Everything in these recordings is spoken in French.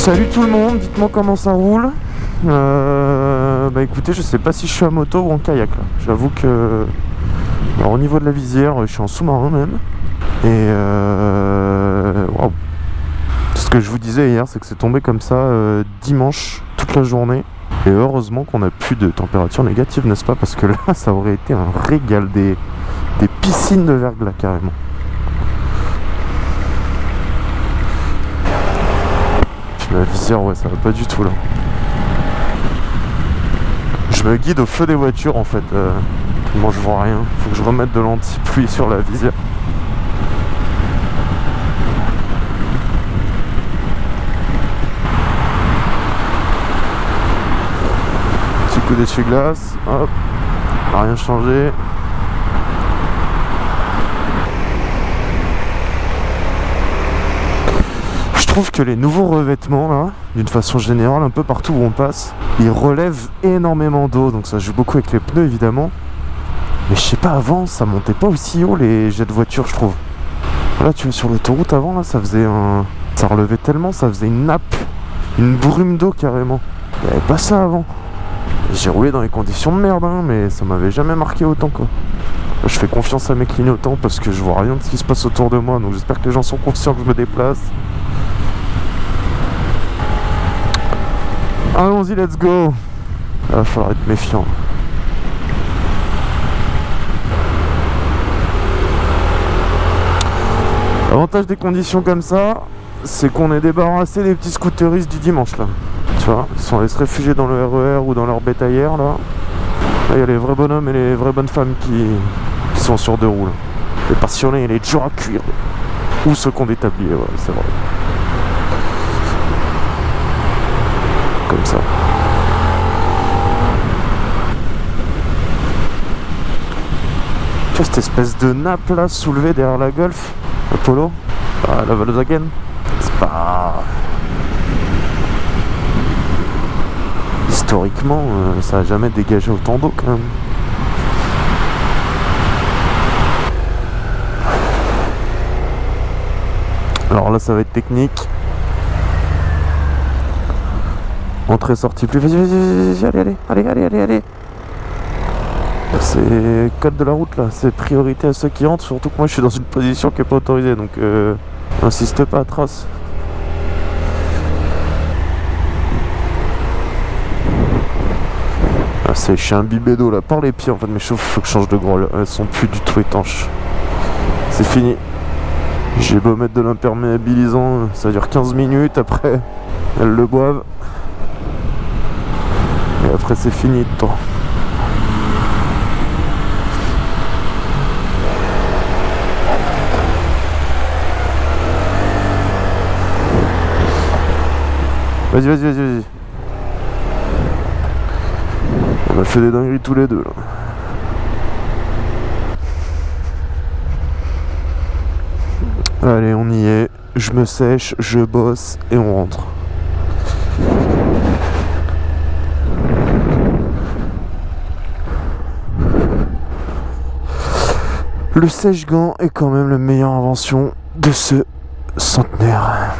Salut tout le monde, dites-moi comment ça roule. Euh, bah écoutez, je sais pas si je suis à moto ou en kayak. J'avoue que alors, au niveau de la visière, je suis en sous-marin même. Et euh... Ce que je vous disais hier, c'est que c'est tombé comme ça euh, dimanche toute la journée. Et heureusement qu'on a plus de température négative, n'est-ce pas? Parce que là, ça aurait été un régal des, des piscines de verglas carrément. La visière, ouais, ça va pas du tout là. Je me guide au feu des voitures en fait. Euh, moi je vois rien. Faut que je remette de l'anti-pluie sur la visière. Petit coup d'essuie-glace. Hop. Rien changé. Trouve que les nouveaux revêtements là, d'une façon générale, un peu partout où on passe, ils relèvent énormément d'eau, donc ça joue beaucoup avec les pneus évidemment. Mais je sais pas, avant, ça montait pas aussi haut les jets de voiture, je trouve. Là, tu es sur l'autoroute avant, là, ça faisait un... Ça relevait tellement, ça faisait une nappe, une brume d'eau carrément. Il n'y avait pas ça avant. J'ai roulé dans les conditions de merde, hein, mais ça m'avait jamais marqué autant, quoi. Je fais confiance à mes clignotants parce que je vois rien de ce qui se passe autour de moi, donc j'espère que les gens sont conscients que je me déplace. Allons-y, let's go Il va falloir être méfiant. L'avantage des conditions comme ça, c'est qu'on est débarrassé des petits scooteristes du dimanche là. Tu vois, ils sont allés se réfugier dans le RER ou dans leur bétaillère là. Là, il y a les vrais bonhommes et les vraies bonnes femmes qui, sont sur deux roues. là. Les passionnés et les durs à cuire. Ou ceux des tabliers, ouais, c'est vrai. Comme cette espèce de nappe là soulevée derrière la Golf Apollo ah, La Volkswagen C'est pas... Historiquement, euh, ça a jamais dégagé autant d'eau quand même. Alors là, ça va être technique. Entrée, sortie, plus. Vas-y, vas-y, allez, allez, allez, allez, allez, allez. C'est code de la route là, c'est priorité à ceux qui entrent, surtout que moi je suis dans une position qui est pas autorisée, donc euh, insiste pas trace. Ah, c'est je suis imbibé d'eau là, par les pieds en fait, mes cheveux faut que je change de grolle, elles sont plus du tout étanches. C'est fini. J'ai beau mettre de l'imperméabilisant, ça dure 15 minutes, après elles le boivent. Et après c'est fini de temps. Vas-y, vas-y, vas-y, vas-y. On a fait des dingueries tous les deux là. Allez, on y est. Je me sèche, je bosse et on rentre. Le sèche-gant est quand même la meilleure invention de ce centenaire.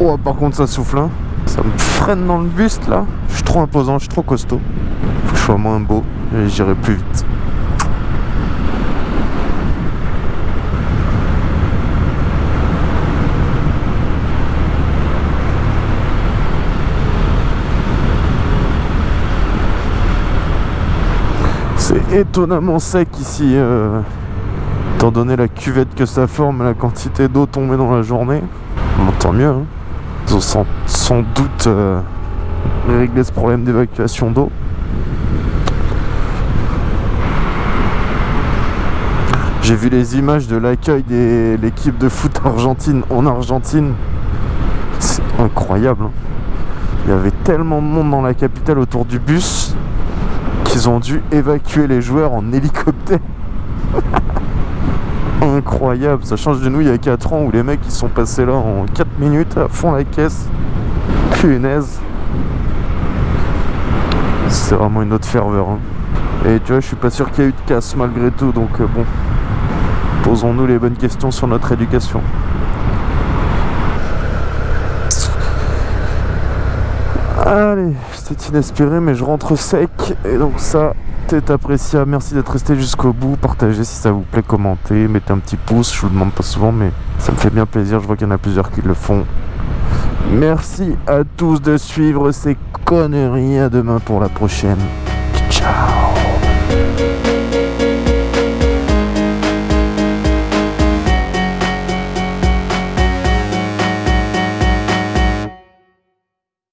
Oh, par contre, ça souffle. Hein. Ça me freine dans le buste là. Je suis trop imposant, je suis trop costaud. Faut que je sois moins beau et j'irai plus vite. C'est étonnamment sec ici, euh, étant donné la cuvette que ça forme, la quantité d'eau tombée dans la journée. Bon, tant mieux. Hein. Ils ont sans, doute euh, réglé ce problème d'évacuation d'eau. J'ai vu les images de l'accueil de l'équipe de foot argentine en Argentine. C'est incroyable. hein. Il y avait tellement de monde dans la capitale autour du bus qu'ils ont dû évacuer les joueurs en hélicoptère. Incroyable, ça change de nous il y a 4 ans où les mecs ils sont passés là en 4 minutes à fond la caisse. Punaise. C'est vraiment une autre ferveur. hein. Et tu vois, je suis pas sûr qu'il y ait eu de casse malgré tout, donc euh, bon. Posons-nous les bonnes questions sur notre éducation. Allez, c'était inespéré, mais je rentre sec. Et donc ça, c'est appréciable. Merci d'être resté jusqu'au bout. Partagez si ça vous plaît, commentez, mettez un petit pouce. Je vous le demande pas souvent, mais ça me fait bien plaisir. Je vois qu'il y en a plusieurs qui le font. Merci à tous de suivre ces conneries. À demain pour la prochaine. Ciao